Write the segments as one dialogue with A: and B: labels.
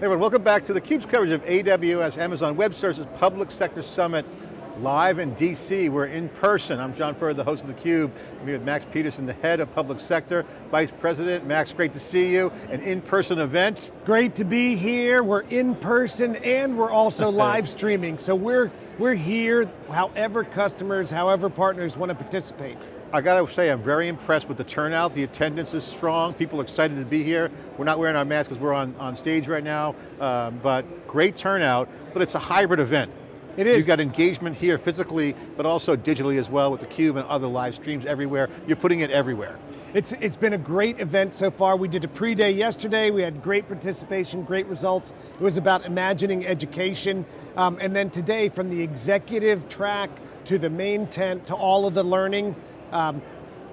A: Everyone, welcome back to theCUBE's coverage of AWS Amazon Web Services Public Sector Summit live in DC. We're in person. I'm John Furrier, the host of theCUBE. I'm here with Max Peterson, the head of public sector, vice president. Max, great to see you. An in-person event.
B: Great to be here. We're in person and we're also live streaming. So we're, we're here however customers, however partners want to participate.
A: I got to say, I'm very impressed with the turnout. The attendance is strong. People are excited to be here. We're not wearing our masks because we're on, on stage right now, um, but great turnout, but it's a hybrid event.
B: It is.
A: You've got engagement here physically, but also digitally as well with theCUBE and other live streams everywhere. You're putting it everywhere.
B: It's, it's been a great event so far. We did a pre-day yesterday. We had great participation, great results. It was about imagining education. Um, and then today, from the executive track to the main tent to all of the learning, um,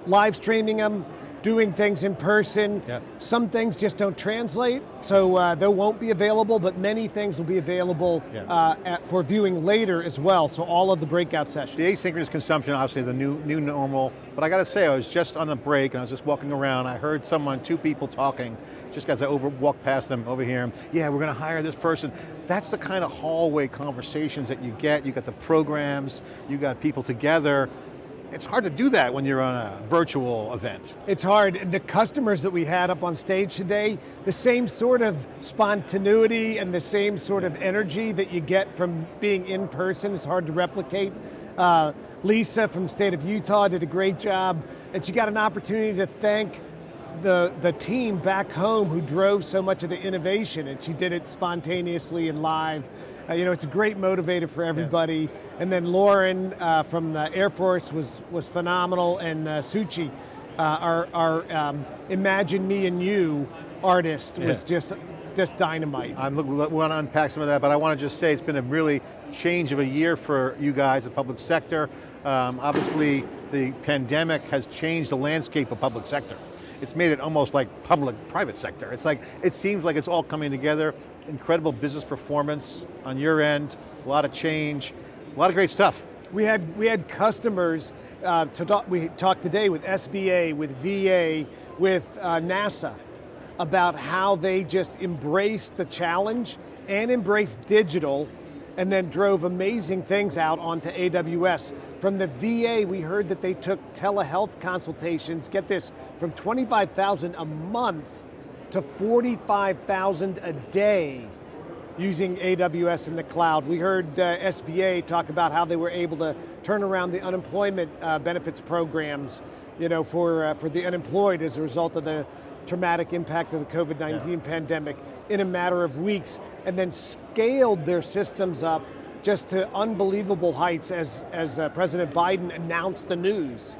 B: live streaming them, doing things in person.
A: Yep.
B: Some things just don't translate, so uh, they won't be available, but many things will be available
A: Yep.
B: uh, at, for viewing later as well, so all of the breakout sessions.
A: The asynchronous consumption, obviously the new, new normal, but I got to say, I was just on a break and I was just walking around, I heard someone, two people talking, just as I over, walked past them over here, yeah, we're going to hire this person. That's the kind of hallway conversations that you get, you got the programs, you got people together. It's hard to do that when you're on a virtual event.
B: It's hard. The customers that we had up on stage today, the same sort of spontaneity and the same sort of energy that you get from being in person is hard to replicate. Uh, Lisa from state of Utah did a great job, and she got an opportunity to thank the, the team back home who drove so much of the innovation, and she did it spontaneously and live. Uh, you know, it's a great motivator for everybody. And then Lauren uh, from the Air Force was, was phenomenal, and uh, Suchi, uh, our, our um, Imagine Me and You artist was just, just dynamite.
A: I'm look, we want to unpack some of that, but I want to just say it's been a really change of a year for you guys, the public sector. Um, obviously, the pandemic has changed the landscape of public sector. It's made it almost like public-private sector. It's like, it seems like it's all coming together. Incredible business performance on your end, a lot of change, a lot of great stuff.
B: We had, we had customers, uh, to talk, we talked today with SBA, with VA, with uh, NASA, about how they just embraced the challenge and embraced digital and then drove amazing things out onto AWS. From the VA, we heard that they took telehealth consultations, get this, from 25,000 a month to 45,000 a day using AWS in the cloud. We heard uh, SBA talk about how they were able to turn around the unemployment uh, benefits programs you know, for, uh, for the unemployed as a result of the traumatic impact of the COVID-19
A: Yeah.
B: pandemic in a matter of weeks, and then scaled their systems up just to unbelievable heights as, as uh, President Biden announced the news.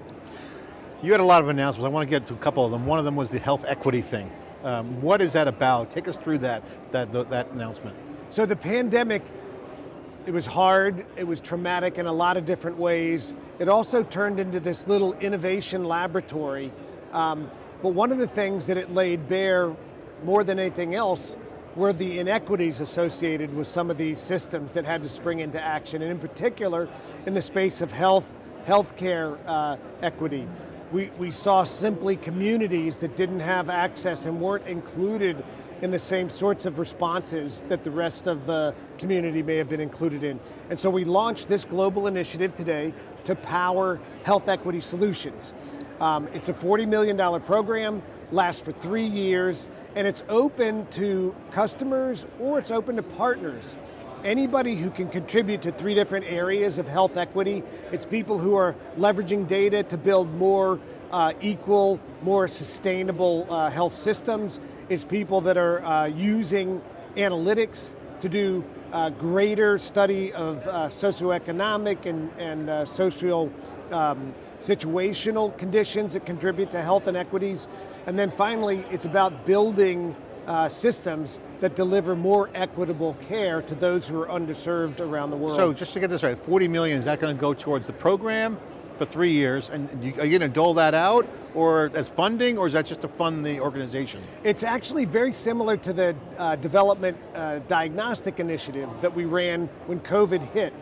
A: You had a lot of announcements. I want to get to a couple of them. One of them was the health equity thing. Um, what is that about? Take us through that, that, that announcement.
B: So the pandemic, it was hard, it was traumatic in a lot of different ways. It also turned into this little innovation laboratory. Um, but one of the things that it laid bare more than anything else were the inequities associated with some of these systems that had to spring into action, and in particular, in the space of health, healthcare uh, equity. We, we saw simply communities that didn't have access and weren't included in the same sorts of responses that the rest of the community may have been included in. And so we launched this global initiative today to power health equity solutions. Um, it's a $40 million program, lasts for three years, and it's open to customers or it's open to partners. Anybody who can contribute to three different areas of health equity, it's people who are leveraging data to build more uh, equal, more sustainable uh, health systems. It's people that are uh, using analytics to do uh, greater study of uh, socioeconomic and, and uh, social um, situational conditions that contribute to health inequities. And then finally, it's about building uh, systems that deliver more equitable care to those who are underserved around the world.
A: So just to get this right, 40 million, is that going to go towards the program for three years, and you, are you going to dole that out, or as funding, or is that just to fund the organization?
B: It's actually very similar to the uh, development uh, diagnostic initiative that we ran when COVID hit.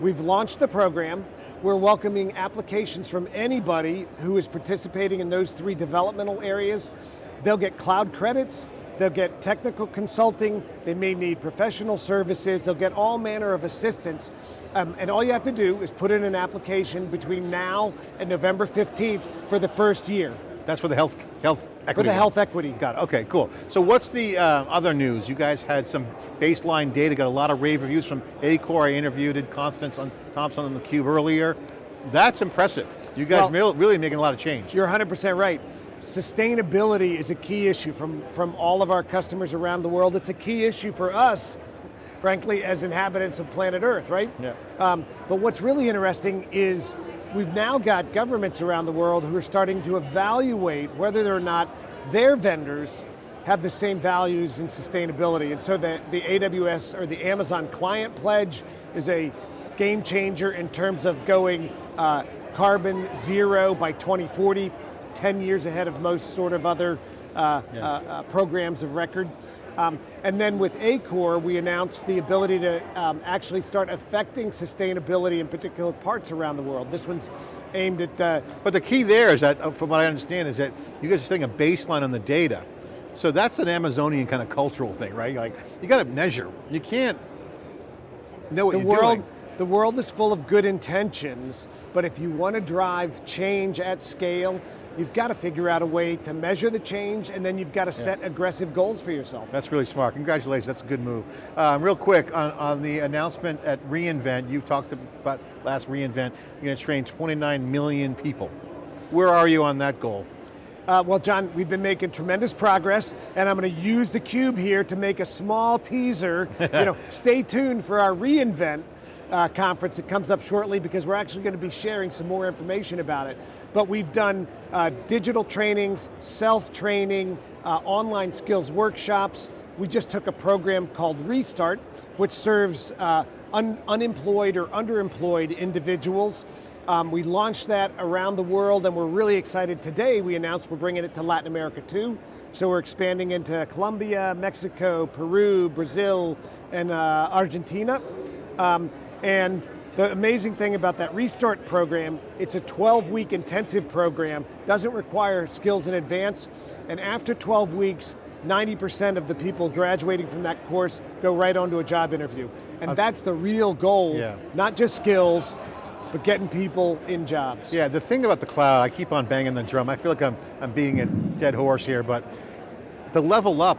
B: We've launched the program, we're welcoming applications from anybody who is participating in those three developmental areas. They'll get cloud credits, they'll get technical consulting, they may need professional services, they'll get all manner of assistance. Um, and all you have to do is put in an application between now and November 15th for the first year.
A: That's for the health, health equity.
B: For the health equity.
A: Got it, okay, cool. So what's the uh, other news? You guys had some baseline data, got a lot of rave reviews from Acor. I interviewed Constance on, Thompson on theCUBE earlier. That's impressive. You guys
B: Well-
A: really making a lot of change.
B: You're 100% right. Sustainability is a key issue from, from all of our customers around the world. It's a key issue for us, frankly, as inhabitants of planet Earth, right?
A: Yeah.
B: Um, but what's really interesting is we've now got governments around the world who are starting to evaluate whether or not their vendors have the same values in sustainability. And so the, the AWS or the Amazon Climate Pledge is a game changer in terms of going uh, carbon zero by 2040, 10 years ahead of most sort of other uh,
A: Yeah.
B: uh, uh, programs of record. Um, and then with Acor, we announced the ability to um, actually start affecting sustainability in particular parts around the world. This one's aimed at, uh,
A: But the key there is that, uh, from what I understand, is that you guys are setting a baseline on the data. So that's an Amazonian kind of cultural thing, right? Like, you got to measure. You can't know what
B: the
A: you're
B: world,
A: doing.
B: the world is full of good intentions, but if you want to drive change at scale, you've got to figure out a way to measure the change and then you've got to set aggressive goals for yourself.
A: That's really smart, congratulations, that's a good move. Um, real quick, on, on the announcement at reInvent, you talked about last reInvent, you're going to train 29 million people. Where are you on that goal?
B: Uh, well, John, we've been making tremendous progress, and I'm going to use the cube here to make a small teaser. you know, stay tuned for our reInvent uh, conference that comes up shortly because we're actually going to be sharing some more information about it. But we've done uh, digital trainings, self-training, uh, online skills workshops. We just took a program called Restart, which serves uh, un unemployed or underemployed individuals um, we launched that around the world and we're really excited today. We announced we're bringing it to Latin America too. So we're expanding into Colombia, Mexico, Peru, Brazil, and uh, Argentina. Um, and the amazing thing about that Restart program, it's a 12 week intensive program, doesn't require skills in advance, and after 12 weeks, 90% of the people graduating from that course go right onto a job interview. And uh, that's the real goal,
A: Yeah.
B: not just skills, but getting people in jobs.
A: Yeah, the thing about the cloud, I keep on banging the drum, I feel like I'm, I'm beating a dead horse here, but the level up,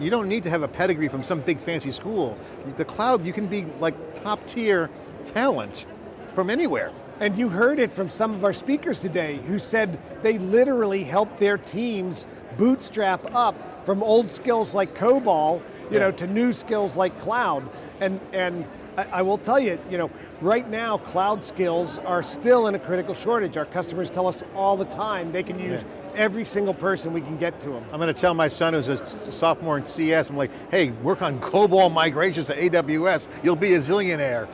A: you don't need to have a pedigree from some big fancy school. The cloud, you can be like top tier talent from anywhere.
B: And you heard it from some of our speakers today who said they literally helped their teams bootstrap up from old skills like COBOL, you
A: Yeah.
B: know, to new skills like cloud. And, and I, I will tell you, you know, right now cloud skills are still in a critical shortage. Our customers tell us all the time they can use every single person we can get to them.
A: I'm going to tell my son who's a sophomore in CS, I'm like, hey, work on COBOL migrations to AWS, you'll be a zillionaire.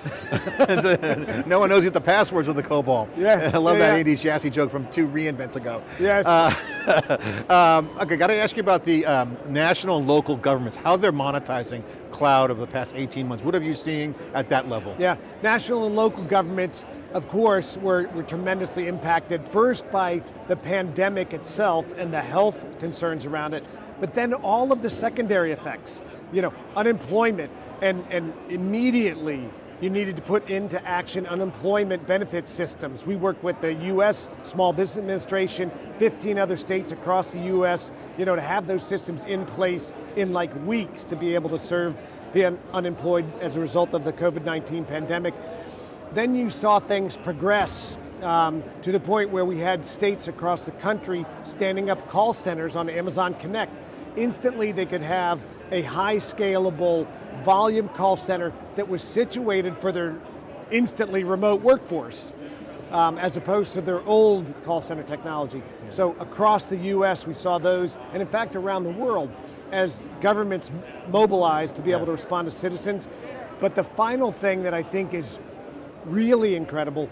A: no one knows yet the passwords of the COBOL.
B: Yeah,
A: I love
B: yeah,
A: that
B: yeah.
A: Andy Jassy joke from two reinvents ago.
B: Yes.
A: um, okay, got to ask you about the um, national and local governments, how they're monetizing cloud over the past 18 months. What have you seen at that level?
B: Yeah, national and local governments, of course, were, were tremendously impacted, first by the pandemic itself and the health concerns around it, but then all of the secondary effects. You know, unemployment, and, and immediately you needed to put into action unemployment benefit systems. We work with the US Small Business Administration, 15 other states across the US, you know, to have those systems in place in like weeks to be able to serve the un unemployed as a result of the COVID-19 pandemic. Then you saw things progress um, to the point where we had states across the country standing up call centers on Amazon Connect. Instantly they could have a high scalable volume call center that was situated for their instantly remote workforce um, as opposed to their old call center technology. So across the US we saw those, and in fact around the world, as governments mobilized to be able to respond to citizens. But the final thing that I think is really incredible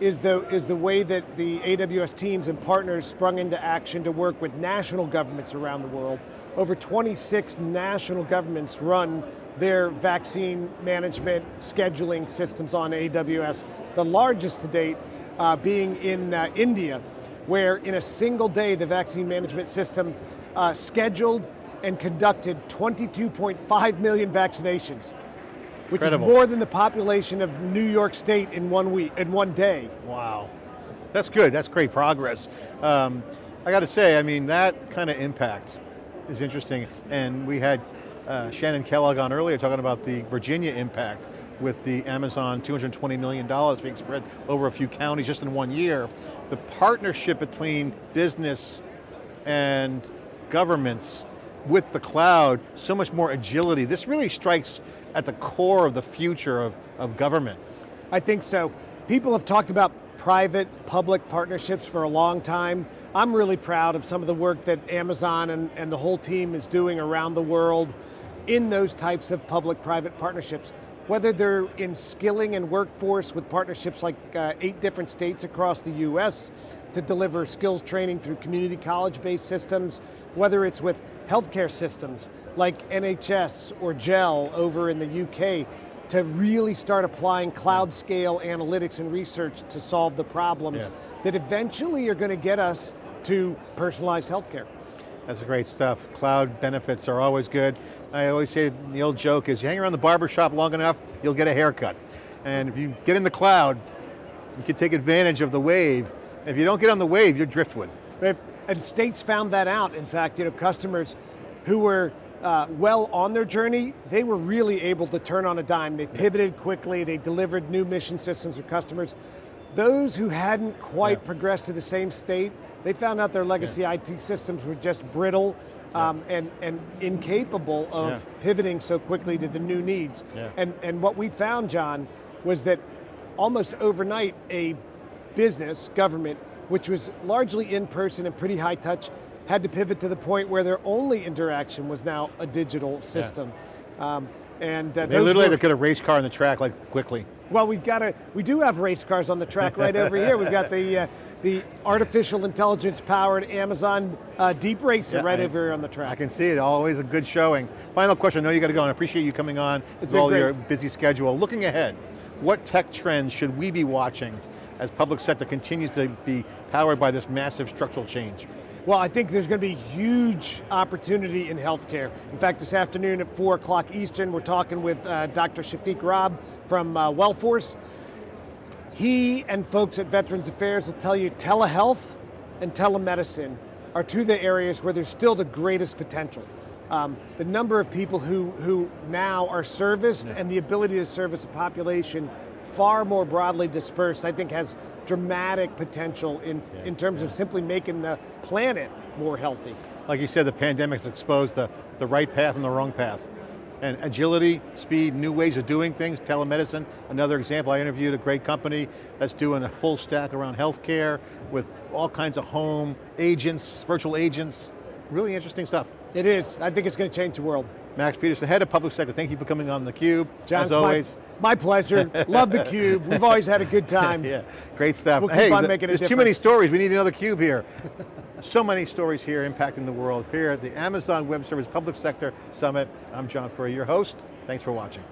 B: is the, is the way that the AWS teams and partners sprung into action to work with national governments around the world. Over 26 national governments run their vaccine management scheduling systems on AWS, the largest to date uh, being in uh, India, where in a single day the vaccine management system uh, scheduled and conducted 22.5 million vaccinations, which
A: Incredible.
B: is more than the population of New York State in one week, in one day.
A: Wow, that's good, that's great progress. Um, I got to say, I mean, that kind of impact is interesting, and we had uh, Shannon Kellogg on earlier talking about the Virginia impact with the Amazon $220 million being spread over a few counties just in one year. The partnership between business and governments with the cloud, so much more agility. This really strikes at the core of the future of, of government.
B: I think so. People have talked about private-public partnerships for a long time. I'm really proud of some of the work that Amazon and, and the whole team is doing around the world in those types of public-private partnerships. Whether they're in skilling and workforce with partnerships like uh, eight different states across the US to deliver skills training through community college-based systems, whether it's with healthcare systems like NHS or GEL over in the UK to really start applying cloud scale analytics and research to solve the problems
A: Yeah.
B: that eventually are going to get us to personalized healthcare.
A: That's great stuff. Cloud benefits are always good. I always say the old joke is you hang around the barber shop long enough, you'll get a haircut. And if you get in the cloud, you can take advantage of the wave. If you don't get on the wave, you're driftwood.
B: And states found that out. In fact, you know, customers who were uh, well on their journey, they were really able to turn on a dime. They pivoted quickly, they delivered new mission systems for customers. Those who hadn't quite
A: Yeah.
B: progressed to the same state, they found out their legacy IT systems were just brittle um, and, and incapable of
A: Yeah.
B: pivoting so quickly to the new needs.
A: Yeah.
B: And, and what we found, John, was that almost overnight, a business, government, which was largely in person and pretty high touch, had to pivot to the point where their only interaction was now a digital system. Um, and uh,
A: They literally had to get a race car on the track like quickly.
B: well, we've got a, we do have race cars on the track right over here. We've got the, uh, the artificial intelligence powered Amazon uh, DeepRacer
A: Yeah,
B: right
A: I-
B: over here on the track.
A: I can see it, always a good showing. Final question, I know you got to go, and I appreciate you coming on with
B: been
A: all
B: great.
A: your busy schedule. Looking ahead, what tech trends should we be watching as public sector continues to be powered by this massive structural change?
B: Well, I think there's going to be huge opportunity in healthcare. In fact, this afternoon at 4 o'clock Eastern, we're talking with uh, Dr. Shafiq Rab from uh, Wellforce. He and folks at Veterans Affairs will tell you telehealth and telemedicine are two of the areas where there's still the greatest potential. Um, the number of people who, who now are serviced and the ability to service a population far more broadly dispersed, I think has dramatic potential in, in terms of simply making the planet more healthy.
A: Like you said, the pandemic's exposed the, the right path and the wrong path. And agility, speed, new ways of doing things, telemedicine, another example, I interviewed a great company that's doing a full stack around healthcare with all kinds of home agents, virtual agents, really interesting stuff.
B: It is, I think it's going to change the world.
A: Max Peterson, head of public sector, thank you for coming on theCUBE,
B: John,
A: as
B: it's my-
A: always.
B: My, pleasure, love the cube. We've always had a good time.
A: yeah, great stuff.
B: We'll keep
A: hey,
B: on
A: th-
B: making a
A: there's too many stories, we need another cube here. so many stories here impacting the world. Here at the Amazon Web Service Public Sector Summit, I'm John Furrier, your host. Thanks for watching.